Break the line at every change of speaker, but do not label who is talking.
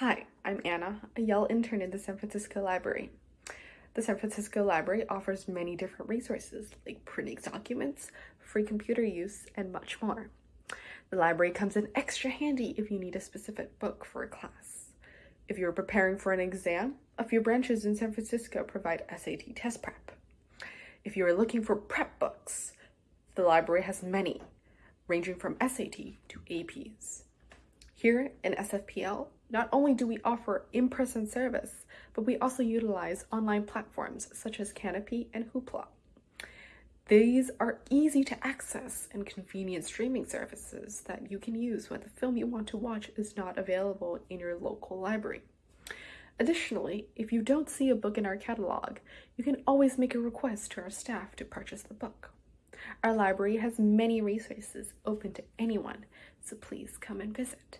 Hi, I'm Anna, a Yale intern in the San Francisco Library. The San Francisco Library offers many different resources like printing documents, free computer use, and much more. The library comes in extra handy if you need a specific book for a class. If you're preparing for an exam, a few branches in San Francisco provide SAT test prep. If you are looking for prep books, the library has many, ranging from SAT to APs. Here in SFPL, not only do we offer in-person service, but we also utilize online platforms such as Kanopy and Hoopla. These are easy to access and convenient streaming services that you can use when the film you want to watch is not available in your local library. Additionally, if you don't see a book in our catalog, you can always make a request to our staff to purchase the book. Our library has many resources open to anyone, so please come and visit.